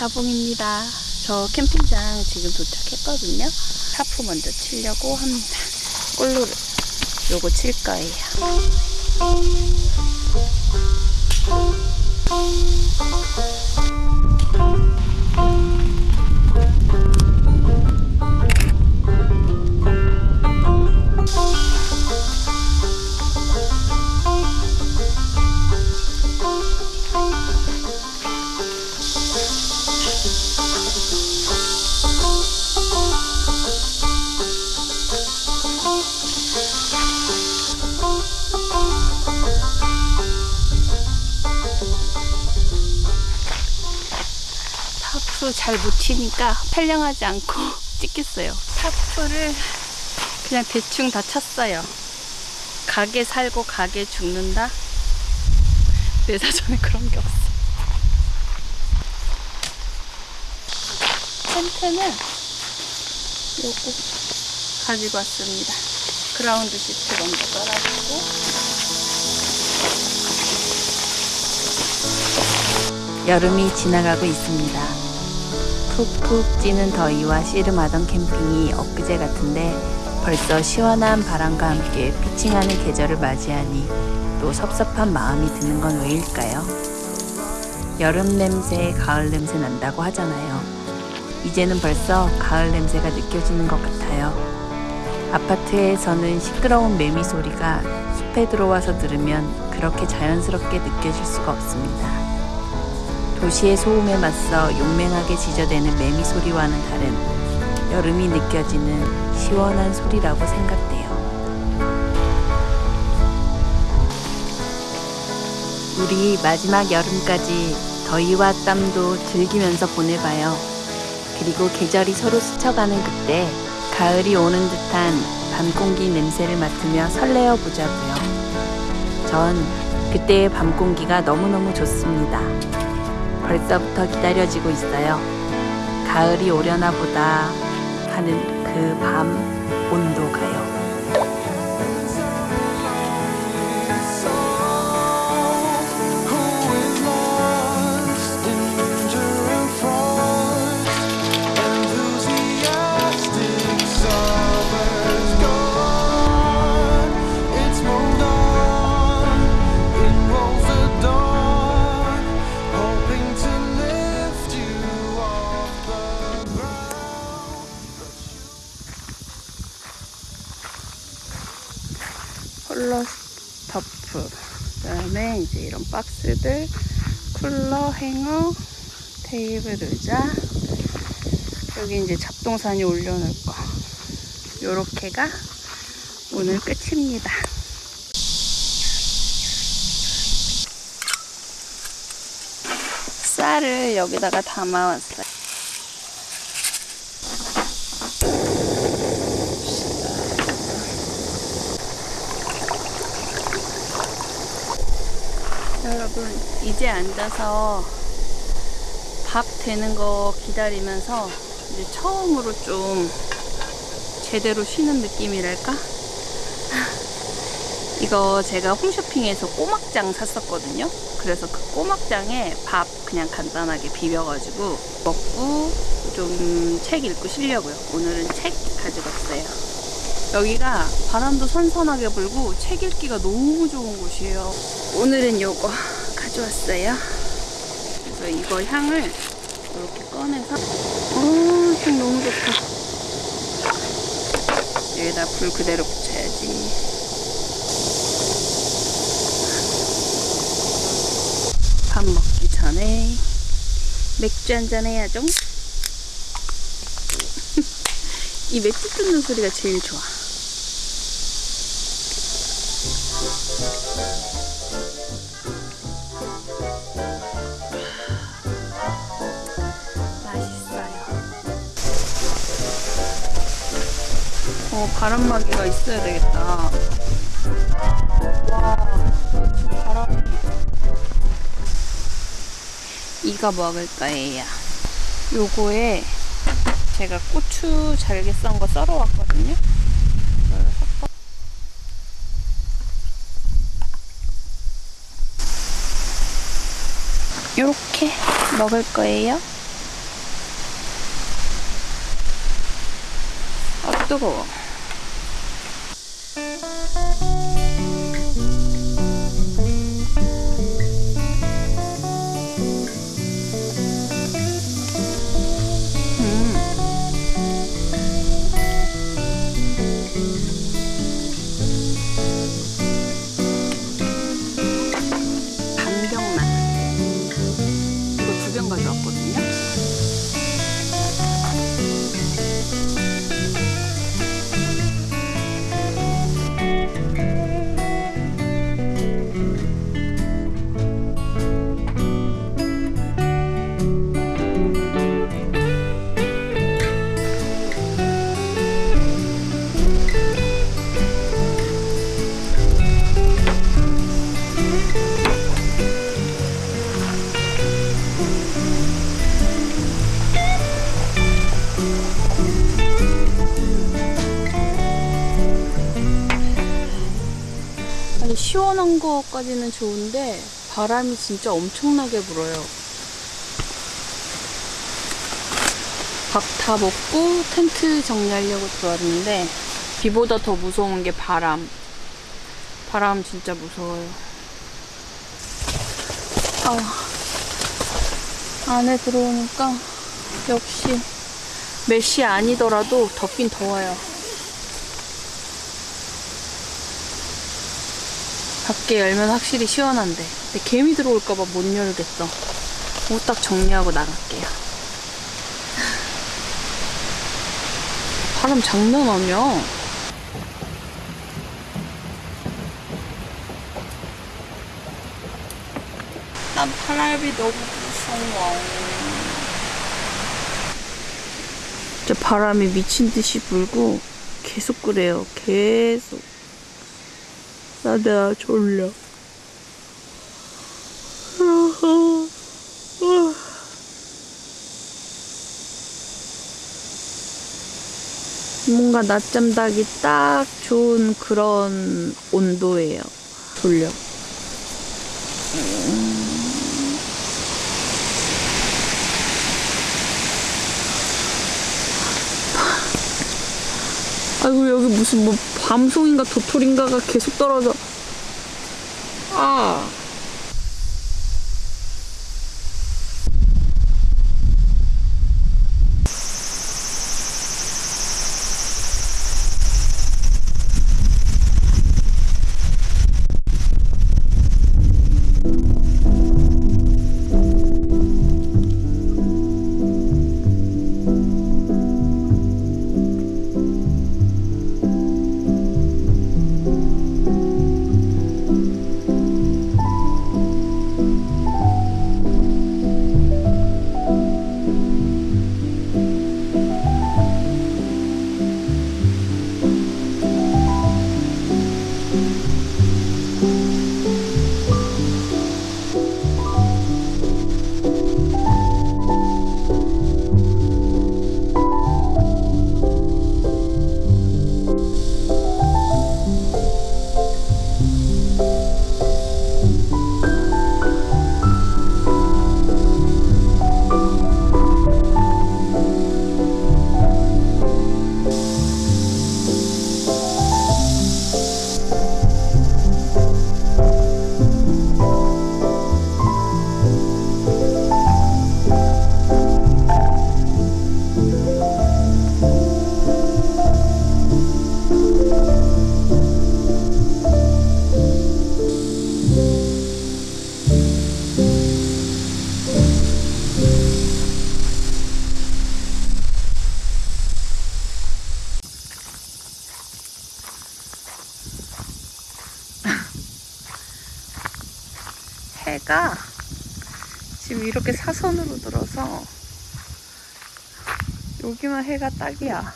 가봉입니다. 저 캠핑장 지금 도착했거든요. 타프 먼저 치려고 합니다. 꼴로를 요거 칠 거예요. 타프 잘 못 치니까 촬영하지 않고 찍겠어요. 타프를 그냥 대충 다 쳤어요. 각에 살고 각에 죽는다? 내 사전에 그런 게 없어. 텐트는 요거 가지고 왔습니다. 그라운드 시트 먼저 깔아주고 여름이 지나가고 있습니다. 푹푹 찌는 더위와 씨름하던 캠핑이 엊그제 같은데 벌써 시원한 바람과 함께 피칭하는 계절을 맞이하니 또 섭섭한 마음이 드는 건 왜일까요? 여름 냄새, 가을 냄새 난다고 하잖아요. 이제는 벌써 가을 냄새가 느껴지는 것 같아요. 아파트에서는 시끄러운 매미 소리가 숲에 들어와서 들으면 그렇게 자연스럽게 느껴질 수가 없습니다. 도시의 소음에 맞서 용맹하게 지저대는 매미 소리와는 다른 여름이 느껴지는 시원한 소리라고 생각돼요. 우리 마지막 여름까지 더위와 땀도 즐기면서 보내봐요. 그리고 계절이 서로 스쳐가는 그때 가을이 오는 듯한 밤 공기 냄새를 맡으며 설레어 보자고요. 전 그때의 밤 공기가 너무너무 좋습니다. 벌써부터 기다려지고 있어요. 가을이 오려나 보다 하는 그 밤 온도가요. 쿨러 스토프. 그 다음에 이제 이런 박스들 쿨러 행어 테이블 의자. 여기 이제 잡동사니 올려놓을 거. 요렇게가 오늘 끝입니다. 쌀을 여기다가 담아왔어요 여러분 이제 앉아서 밥 되는 거 기다리면서 이제 처음으로 좀 제대로 쉬는 느낌이랄까? 이거 제가 홈쇼핑에서 꼬막장 샀었거든요. 그래서 그 꼬막장에 밥 그냥 간단하게 비벼가지고 먹고 좀 책 읽고 쉬려고요. 오늘은 책 가지고 왔어요. 여기가 바람도 선선하게 불고 책 읽기가 너무 좋은 곳이에요. 오늘은 요거 가져왔어요. 그래서 이거 향을 이렇게 꺼내서 어, 향 너무 좋다. 여기다 불 그대로 붙여야지. 밥 먹기 전에 맥주 한잔 해야죠. 이 맥주 뜯는 소리가 제일 좋아. 어, 바람막이가 있어야 되겠다. 와, 바람이. 이가 먹을까, 얘야. 요거에 제가 고추 잘게 썬 거 썰어 왔거든요. 이렇게 먹을 거예요. 아, 뜨거워. フフフ。 거까지는 좋은데 바람이 진짜 엄청나게 불어요. 밥 다 먹고 텐트 정리하려고 들어왔는데 비보다 더 무서운 게 바람. 바람 진짜 무서워요. 아, 안에 들어오니까 역시 메시 아니더라도 덥긴 더워요. 밖에 열면 확실히 시원한데. 근데 개미 들어올까봐 못 열겠어. 옷 딱 정리하고 나갈게요. 바람 장난 아니야. 난 바람이 너무 무서워. 진짜 바람이 미친 듯이 불고 계속 그래요. 계속 나도 졸려. 뭔가 낮잠 자기 딱 좋은 그런 온도예요. 졸려. 아이고 여기 무슨 뭐 밤송인가 도토리인가가 계속 떨어져. 아. 지금 이렇게 사선으로 들어서 여기만 해가 딱이야.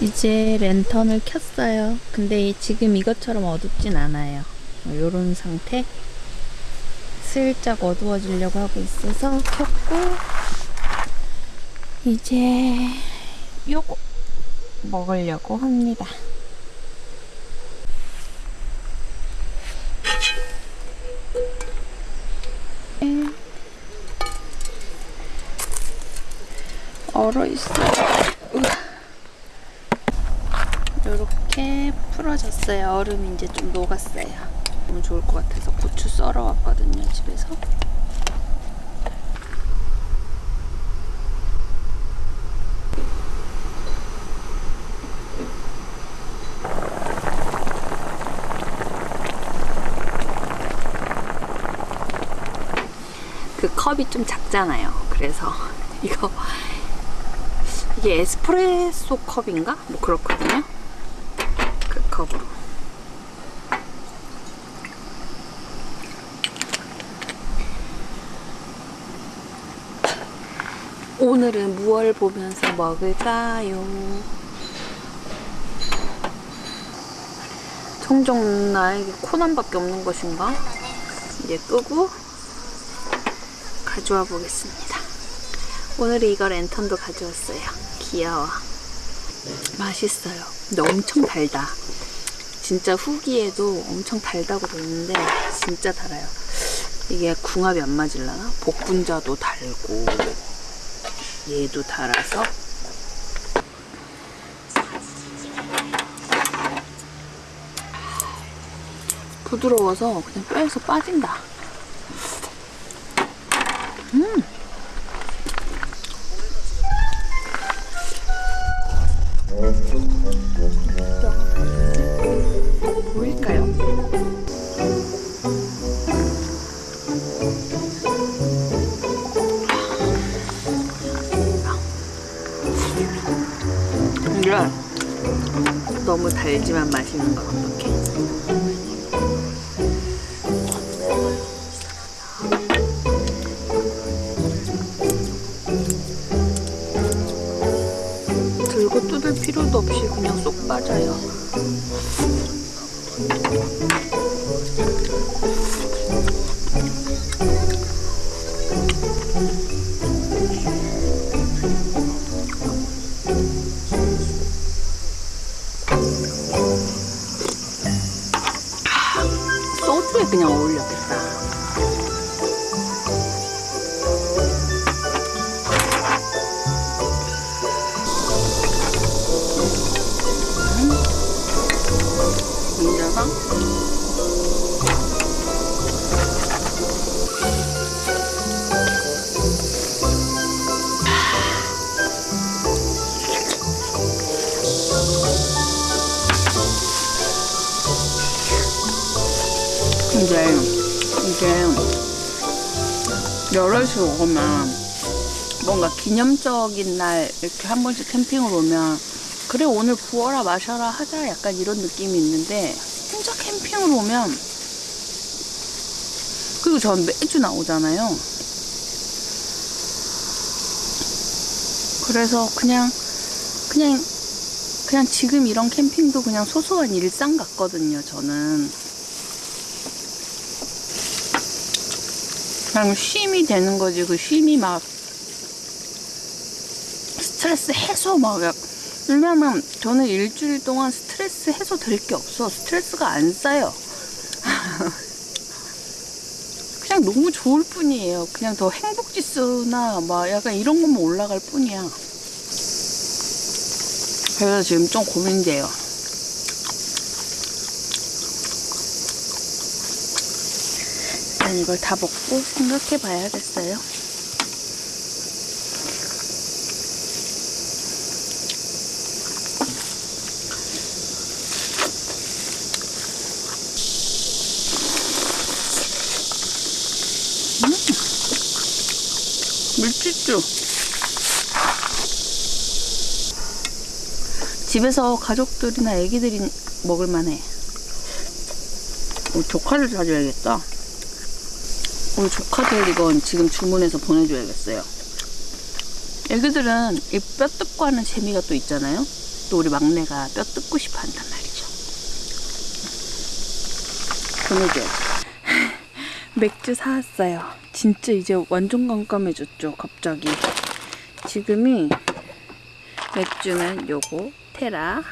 이제 랜턴을 켰어요. 근데 이- 지금 이것처럼 어둡진 않아요. 이런 상태. 슬쩍 어두워지려고 하고 있어서 켰고 이제 요거 먹으려고 합니다. 얼어 있어. 이렇게 풀어졌어요. 얼음이 이제 좀 녹았어요. 너무 좋을 것 같아서 고추 썰어 왔거든요, 집에서. 그 컵이 좀 작잖아요. 그래서 이거 이게 에스프레소 컵인가? 뭐 그렇거든요. 그 컵으로. 오늘은 무얼 보면서 먹을까요? 종종 나에게 코난밖에 없는 것인가? 이제 끄고 가져와 보겠습니다. 오늘은 이거 랜턴도 가져왔어요. 귀여워. 맛있어요. 근데 엄청 달다. 진짜 후기에도 엄청 달다고 돼 있는데 진짜 달아요. 이게 궁합이 안 맞을라나? 복분자도 달고 얘도 달아서 부드러워서 그냥 뼈에서 빠진다. 너무 달지만 맛있는 건 어떡해? 어울렸겠다. 얹어서 여럿이 오면 뭔가 기념적인 날 이렇게 한 번씩 캠핑을 오면 그래 오늘 부어라 마셔라 하자 약간 이런 느낌이 있는데 혼자 캠핑을 오면 그리고 전 매주 나오잖아요. 그래서 그냥 그냥 그냥 지금 이런 캠핑도 그냥 소소한 일상 같거든요 저는 그냥 쉼이 되는 거지. 그 쉼이 막 스트레스 해소 막 약- 왜냐면 저는 일주일 동안 스트레스 해소 될 게 없어. 스트레스가 안 쌓여. 그냥 너무 좋을 뿐이에요. 그냥 더 행복 지수나 막 약간 이런 것만 올라갈 뿐이야. 그래서 지금 좀 고민돼요 일단 이걸 다 먹고 생각해 봐야겠어요. 밀치쭈 집에서 가족들이나 애기들이 먹을 만해. 어, 조카를 사줘야겠다 우리 조카들 이건 지금 주문해서 보내줘야겠어요 애기들은 이 뼈 뜯고 하는 재미가 또 있잖아요 또 우리 막내가 뼈 뜯고 싶어 한단 말이죠 보내줘야지 맥주 사왔어요. 진짜 이제 완전 깜깜해졌죠, 갑자기. 지금이 맥주는 요거, 테라.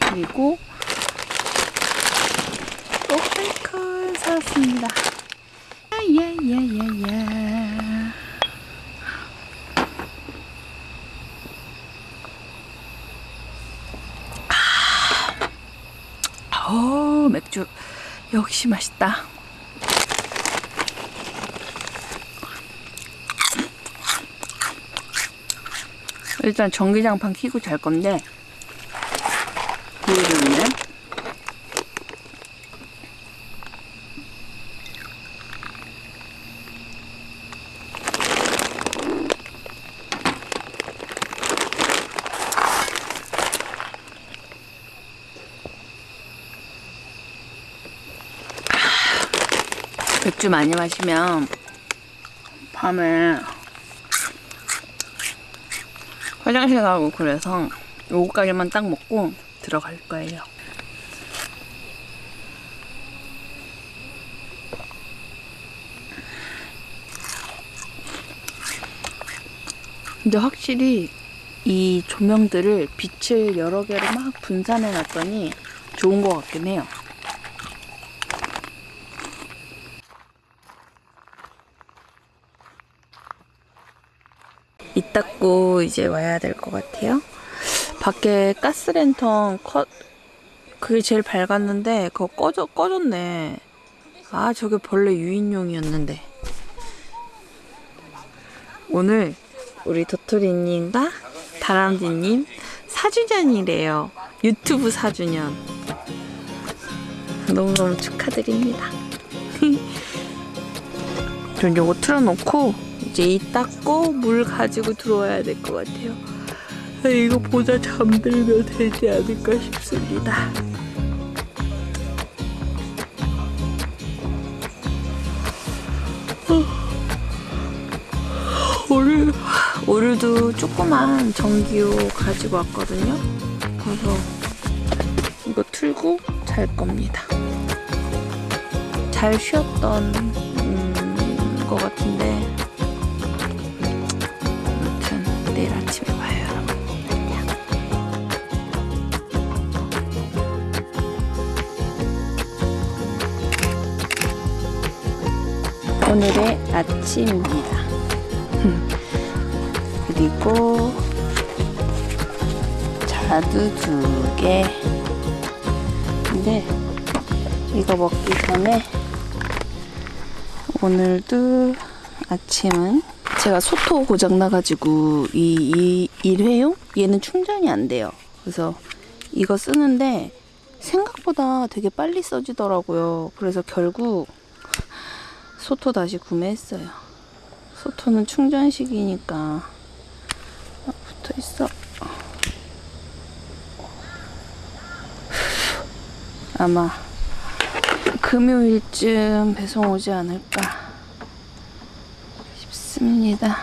그리고 오페이컬 사왔습니다. 야야야야야. 아, 어, 맥주 역시 맛있다. 일단 전기장판 켜고 잘 건데 보여줬네. 맥주 많이 마시면 밤에 화장실 가고 그래서 요거까지만 딱 먹고 들어갈 거예요. 근데 확실히 이 조명들을 빛을 여러 개로 막 분산해 놨더니 좋은 것 같긴 해요. 이 닦고 이제 와야 될 것 같아요. 밖에 가스랜턴 컷 그게 제일 밝았는데 그거 꺼져 꺼졌네. 아 저게 벌레 유인용이었는데. 오늘 우리 도토리님과 다람쥐님 4주년이래요. 유튜브 4주년. 너무너무 축하드립니다. 전 요거 틀어놓고 이제 이 닦고 물 가지고 들어와야 될 것 같아요. 아, 이거 보다 잠들면 되지 않을까 싶습니다. 오늘 오늘도 조그만 전기요 가지고 왔거든요. 그래서 이거 틀고 잘 겁니다. 잘 쉬었던 음, 것 같은데 오늘의 아침입니다. 그리고 자두 두 개. 근데 이거 먹기 전에 오늘도 아침은 제가 소토 고장 나가지고 이, 이 일회용 얘는 충전이 안 돼요. 그래서 이거 쓰는데 생각보다 되게 빨리 써지더라고요. 그래서 결국 소토 다시 구매했어요. 소토는 충전식이니까 붙어 있어. 아마 금요일쯤 배송 오지 않을까 싶습니다.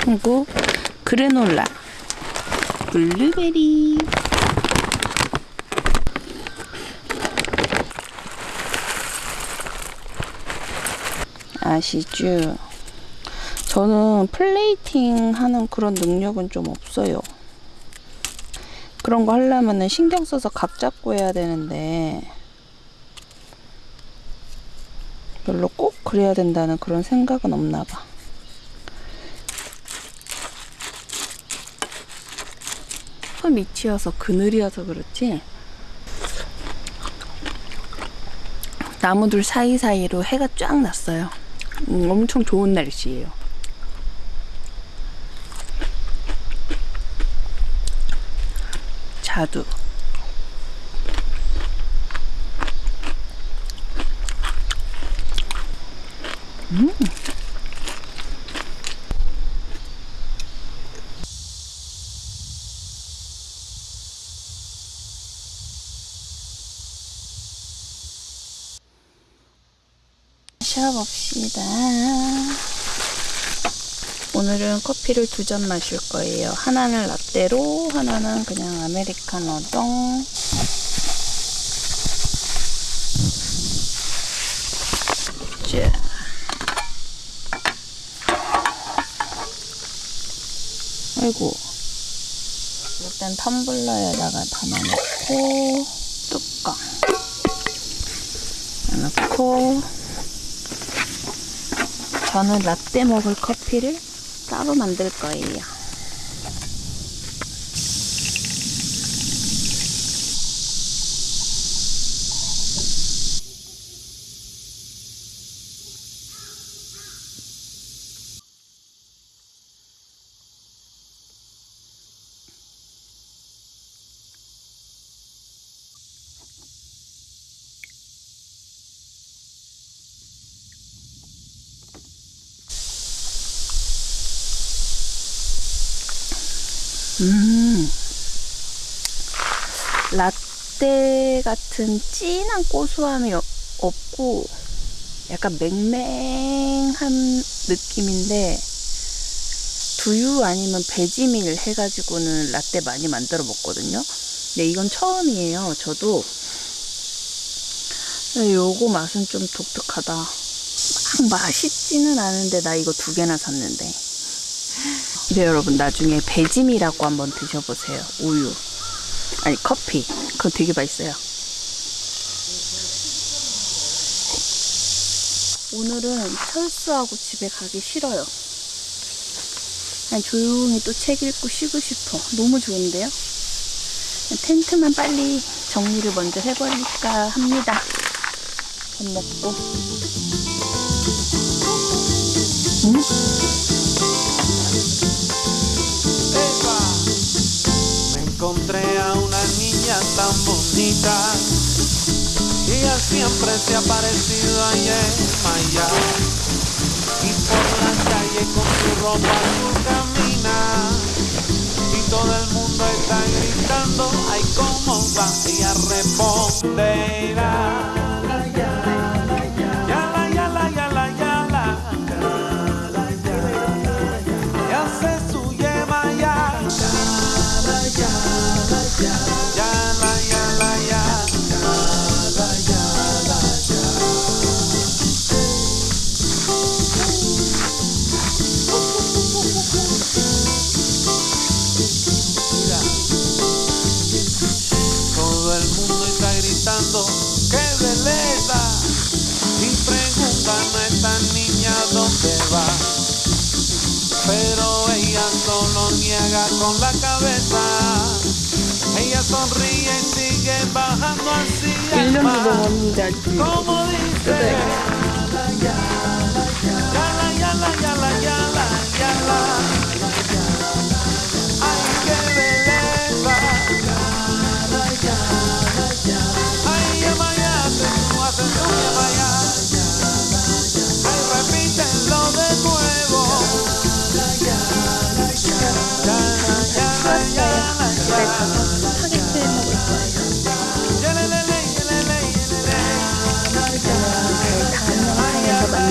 그리고 그래놀라 블루베리 아시죠? 저는 플레이팅 하는 그런 능력은 좀 없어요. 그런 거 하려면은 신경 써서 각 잡고 해야 되는데 별로 꼭 그래야 된다는 그런 생각은 없나 봐. 서 밑이어서 그늘이어서 그렇지 나무들 사이사이로 해가 쫙 났어요. 음, 엄청 좋은 날씨예요. 자두. 음. 마셔봅시다. 오늘은 커피를 두 잔 마실 거예요. 하나는 라떼로, 하나는 그냥 아메리카노 똥. 자. 아이고. 일단 텀블러에다가 담아놓고, 뚜껑. 넣고, 저는 라떼 먹을 커피를 따로 만들 거예요. 음. 라떼 같은 진한 고소함이 어- 없고 약간 맹맹한 느낌인데 두유 아니면 배지밀 해가지고는 라떼 많이 만들어 먹거든요. 근데 이건 처음이에요. 저도 요거 맛은 좀 독특하다. 막 맛있지는 않은데 나 이거 두 개나 샀는데. 근데 여러분 나중에 배짐이라고 한번 드셔보세요. 우유. 아니 커피. 그거 되게 맛있어요. 오늘은 철수하고 집에 가기 싫어요. 그냥 조용히 또 책 읽고 쉬고 싶어. 너무 좋은데요? 텐트만 빨리 정리를 먼저 해버릴까 합니다. 밥 먹고. 음? Encontré a una niña tan bonita ella siempre se ha parecido a Yemaya y por la calle con su ropa azul camina y todo el mundo está gritando ay cómo va ella responderá Dile a mi you mi dad.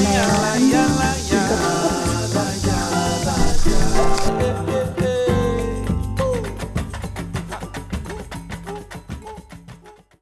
Yeah.